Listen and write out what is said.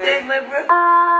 Take my.